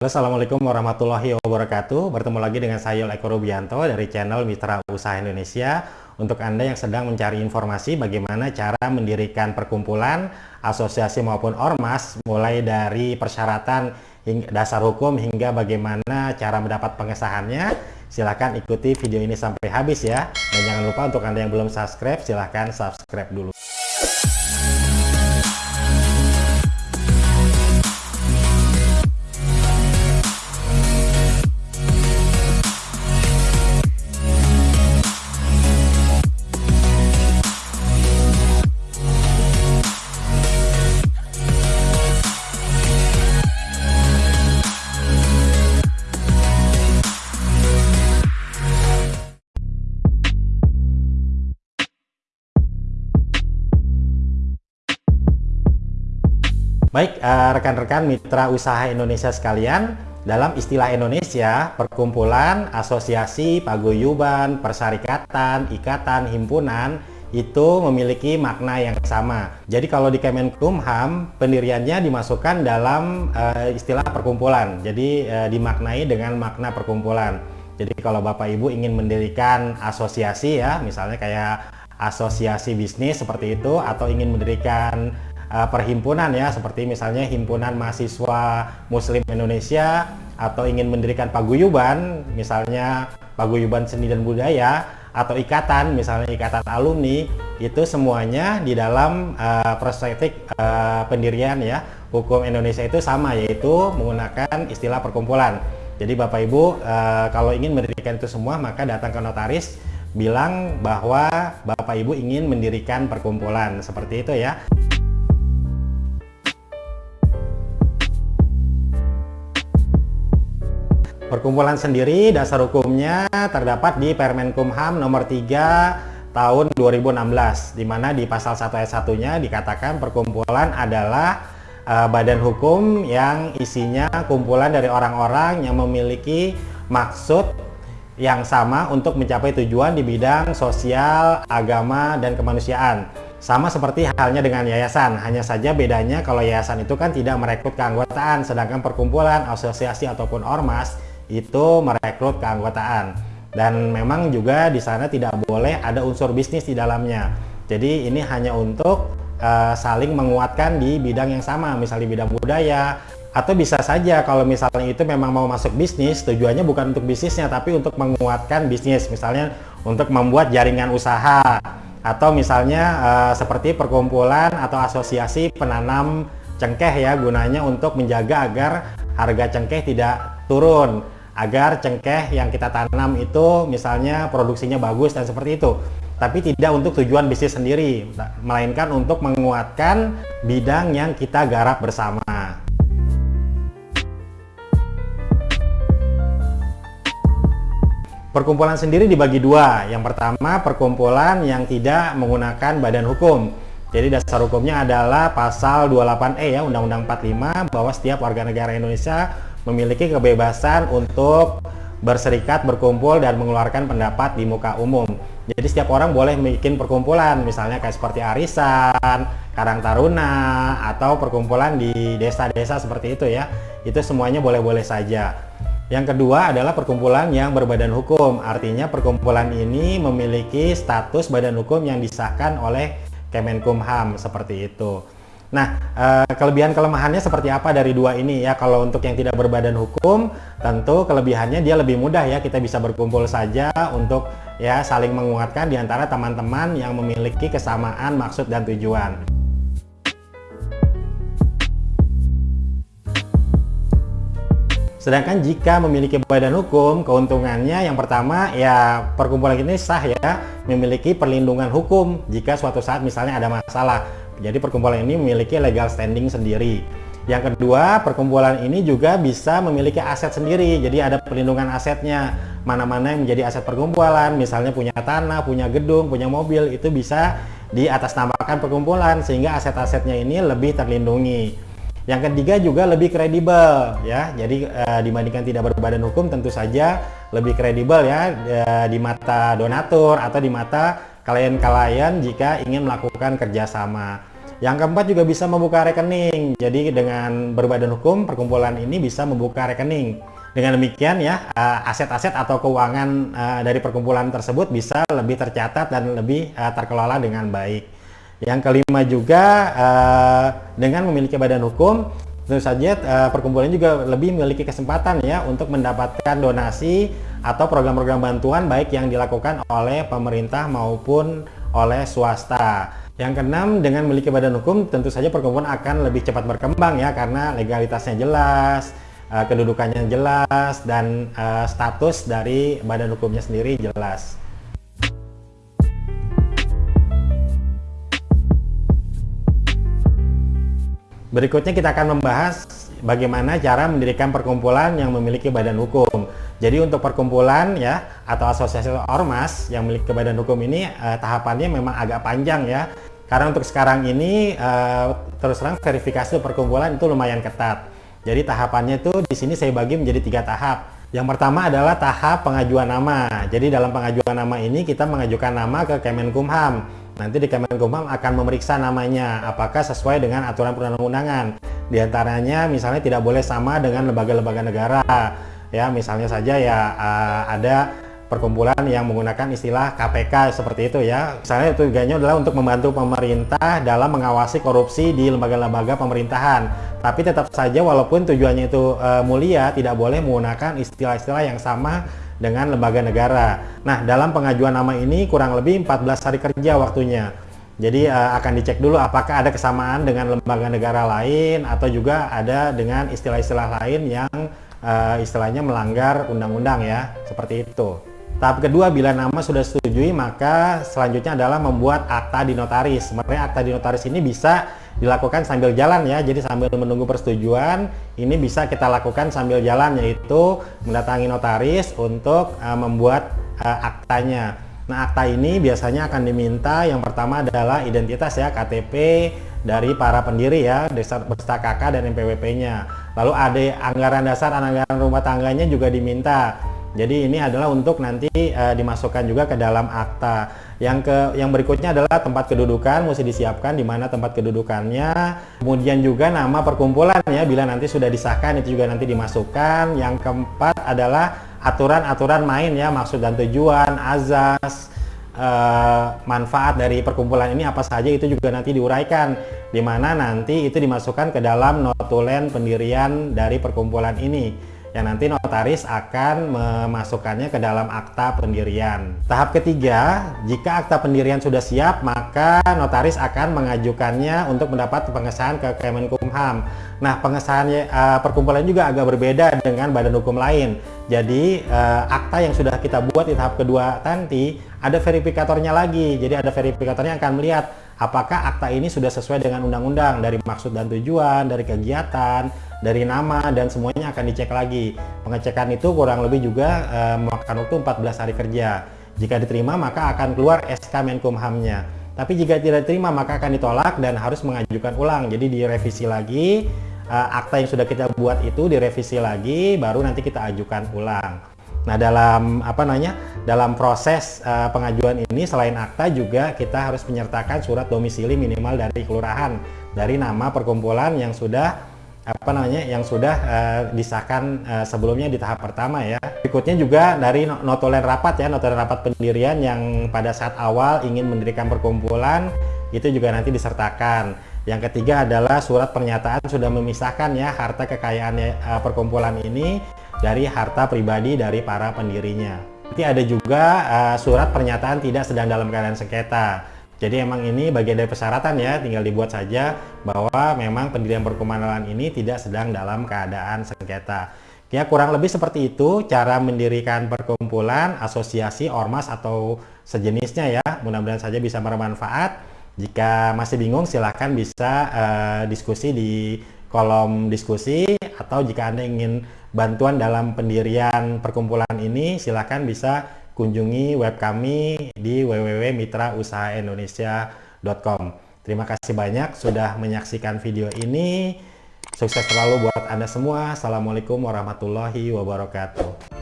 Assalamualaikum warahmatullahi wabarakatuh. Bertemu lagi dengan saya Eko Rubianto dari channel Mitra Usaha Indonesia. Untuk Anda yang sedang mencari informasi bagaimana cara mendirikan perkumpulan, asosiasi maupun ormas, mulai dari persyaratan dasar hukum hingga bagaimana cara mendapat pengesahannya, silahkan ikuti video ini sampai habis ya. Dan jangan lupa untuk Anda yang belum subscribe, silahkan subscribe dulu. Baik, eh, rekan-rekan mitra usaha Indonesia sekalian, dalam istilah Indonesia, perkumpulan, asosiasi, paguyuban, persyarikatan, ikatan, himpunan, itu memiliki makna yang sama. Jadi kalau di Kemenkumham, pendiriannya dimasukkan dalam uh, istilah perkumpulan. Jadi uh, dimaknai dengan makna perkumpulan. Jadi kalau Bapak Ibu ingin mendirikan asosiasi ya, misalnya kayak asosiasi bisnis seperti itu, atau ingin mendirikan uh, perhimpunan ya seperti misalnya himpunan mahasiswa muslim Indonesia atau ingin mendirikan paguyuban misalnya paguyuban seni dan budaya atau ikatan misalnya ikatan alumni itu semuanya di dalam uh, perspektif uh, pendirian ya. Hukum Indonesia itu sama yaitu menggunakan istilah perkumpulan. Jadi Bapak Ibu uh, kalau ingin mendirikan itu semua maka datang ke notaris bilang bahwa Bapak Ibu ingin mendirikan perkumpulan. Seperti itu ya Perkumpulan sendiri dasar hukumnya terdapat di Permenkumham nomor 3 tahun 2016 di mana di pasal 1 ayat 1-nya dikatakan perkumpulan adalah uh, badan hukum yang isinya kumpulan dari orang-orang yang memiliki maksud yang sama untuk mencapai tujuan di bidang sosial, agama, dan kemanusiaan. Sama seperti halnya dengan yayasan, hanya saja bedanya kalau yayasan itu kan tidak merekrut keanggotaan, sedangkan perkumpulan, asosiasi, ataupun ormas itu merekrut keanggotaan. Dan memang juga di sana tidak boleh ada unsur bisnis di dalamnya. Jadi ini hanya untuk uh, saling menguatkan di bidang yang sama misalnya bidang budaya atau bisa saja kalau misalnya itu memang mau masuk bisnis tujuannya bukan untuk bisnisnya tapi untuk menguatkan bisnis. Misalnya untuk membuat jaringan usaha atau misalnya uh, seperti perkumpulan atau asosiasi penanam cengkeh ya gunanya untuk menjaga agar harga cengkeh tidak turun agar cengkeh yang kita tanam itu misalnya produksinya bagus dan seperti itu tapi tidak untuk tujuan bisnis sendiri melainkan untuk menguatkan bidang yang kita garap bersama Perkumpulan sendiri dibagi dua. Yang pertama, perkumpulan yang tidak menggunakan badan hukum. Jadi dasar hukumnya adalah pasal 28E ya Undang-Undang 45 bahwa setiap warga negara Indonesia memiliki kebebasan untuk berserikat, berkumpul, dan mengeluarkan pendapat di muka umum. Jadi setiap orang boleh bikin perkumpulan, misalnya kayak seperti arisan, karang taruna, atau perkumpulan di desa-desa seperti itu ya. Itu semuanya boleh-boleh saja. Yang kedua adalah perkumpulan yang berbadan hukum, artinya perkumpulan ini memiliki status badan hukum yang disahkan oleh Kemenkumham seperti itu. Nah, eh, kelebihan kelemahannya seperti apa dari dua ini ya? Kalau untuk yang tidak berbadan hukum, tentu kelebihannya dia lebih mudah ya. Kita bisa berkumpul saja untuk ya saling menguatkan di antara teman-teman yang memiliki kesamaan maksud dan tujuan. Sedangkan jika memiliki badan hukum, keuntungannya yang pertama ya perkumpulan ini sah ya, memiliki perlindungan hukum jika suatu saat misalnya ada masalah jadi perkumpulan ini memiliki legal standing sendiri. Yang kedua, perkumpulan ini juga bisa memiliki aset sendiri. Jadi ada perlindungan asetnya. Mana-mana yang menjadi aset perkumpulan, misalnya punya tanah, punya gedung, punya mobil, itu bisa diatasnamakan perkumpulan sehingga aset-asetnya ini lebih terlindungi. Yang ketiga juga lebih kredibel ya. Jadi e, dibandingkan tidak berbadan hukum tentu saja lebih kredibel ya e, di mata donatur atau di mata klien-klien jika ingin melakukan kerjasama. Yang keempat juga bisa membuka rekening. Jadi dengan berbadan hukum, perkumpulan ini bisa membuka rekening. Dengan demikian ya, eh, aset-aset atau keuangan eh, dari perkumpulan tersebut bisa lebih tercatat dan lebih eh, terkelola dengan baik. Yang kelima juga dengan memiliki badan hukum, tentu saja perkumpulan juga lebih memiliki kesempatan ya untuk mendapatkan donasi atau program-program bantuan baik yang dilakukan oleh pemerintah maupun oleh swasta. Yang keenam, dengan memiliki badan hukum, tentu saja perkumpulan akan lebih cepat berkembang ya, karena legalitasnya jelas, eh, kedudukannya jelas, dan uh, status dari badan hukumnya sendiri jelas. Berikutnya kita akan membahas bagaimana cara mendirikan perkumpulan yang memiliki badan hukum. Jadi untuk perkumpulan ya atau asosiasi ormas yang memiliki badan hukum ini eh, tahapannya memang agak panjang ya. Karena untuk sekarang ini uh, terus terang verifikasi perkumpulan itu lumayan ketat. Jadi tahapannya itu di sini saya bagi menjadi tiga tahap. Yang pertama adalah tahap pengajuan nama. Jadi dalam pengajuan nama ini kita mengajukan nama ke Kemenkumham. Nanti di Kemenkumham akan memeriksa namanya apakah sesuai dengan aturan perundang-undangan. Di antaranya misalnya tidak boleh sama dengan lembaga-lembaga negara. Ya, misalnya saja ya uh, ada perkumpulan yang menggunakan istilah KPK seperti itu ya. Misalnya tujuannya adalah untuk membantu pemerintah dalam mengawasi korupsi di lembaga-lembaga pemerintahan. Tapi tetap saja walaupun tujuannya itu e, mulia, tidak boleh menggunakan istilah-istilah yang sama dengan lembaga negara. Nah, dalam pengajuan nama ini kurang lebih 14 hari kerja waktunya. Jadi uh, akan dicek dulu apakah ada kesamaan dengan lembaga negara lain atau juga ada dengan istilah-istilah lain yang uh, istilahnya melanggar undang-undang ya, seperti itu. Tahap kedua, bila nama sudah setujui, maka selanjutnya adalah membuat akta di notaris. Sebenarnya akta di notaris ini bisa dilakukan sambil jalan ya, jadi sambil menunggu persetujuan, ini bisa kita lakukan sambil jalan, yaitu mendatangi notaris untuk uh, membuat uh, aktanya. Nah, akta ini biasanya akan diminta yang pertama adalah identitas ya, KTP dari para pendiri ya, beserta KK dan NPWP-nya. Lalu ada anggaran dasar, anggaran rumah tangganya juga diminta jadi ini adalah untuk nanti uh, dimasukkan juga ke dalam akta. Yang ke yang berikutnya adalah tempat kedudukan mesti disiapkan di mana tempat kedudukannya. Kemudian juga nama perkumpulan ya bila nanti sudah disahkan itu juga nanti dimasukkan. Yang keempat adalah aturan-aturan main ya maksud dan tujuan, azas, uh, manfaat dari perkumpulan ini apa saja itu juga nanti diuraikan di mana nanti itu dimasukkan ke dalam notulen pendirian dari perkumpulan ini yang nanti notaris akan memasukkannya ke dalam akta pendirian. Tahap ketiga, jika akta pendirian sudah siap, maka notaris akan mengajukannya untuk mendapat pengesahan ke Kemenkumham. Nah, pengesahannya uh, perkumpulan juga agak berbeda dengan badan hukum lain. Jadi, uh, akta yang sudah kita buat di tahap kedua nanti ada verifikatornya lagi. Jadi, ada verifikatornya akan melihat apakah akta ini sudah sesuai dengan undang-undang dari maksud dan tujuan, dari kegiatan, dari nama dan semuanya akan dicek lagi. Pengecekan itu kurang lebih juga uh, memakan waktu 14 hari kerja. Jika diterima maka akan keluar SK Menkumhamnya. Tapi jika tidak diterima maka akan ditolak dan harus mengajukan ulang. Jadi direvisi lagi uh, akta yang sudah kita buat itu direvisi lagi baru nanti kita ajukan ulang. Nah, dalam apa namanya? Dalam proses uh, pengajuan ini selain akta juga kita harus menyertakan surat domisili minimal dari kelurahan dari nama perkumpulan yang sudah apa namanya yang sudah uh, disahkan uh, sebelumnya di tahap pertama ya. Berikutnya juga dari notulen rapat ya, notulen rapat pendirian yang pada saat awal ingin mendirikan perkumpulan itu juga nanti disertakan. Yang ketiga adalah surat pernyataan sudah memisahkan ya harta kekayaan uh, perkumpulan ini dari harta pribadi dari para pendirinya. Nanti ada juga uh, surat pernyataan tidak sedang dalam keadaan sengketa. Jadi emang ini bagian dari persyaratan ya, tinggal dibuat saja bahwa memang pendirian perkumpulan ini tidak sedang dalam keadaan sengketa. Ya kurang lebih seperti itu cara mendirikan perkumpulan, asosiasi, ormas atau sejenisnya ya. Mudah-mudahan saja bisa bermanfaat. Jika masih bingung silahkan bisa uh, diskusi di kolom diskusi atau jika Anda ingin bantuan dalam pendirian perkumpulan ini silahkan bisa kunjungi web kami di www.mitrausahaindonesia.com. Terima kasih banyak sudah menyaksikan video ini. Sukses selalu buat Anda semua. Assalamualaikum warahmatullahi wabarakatuh.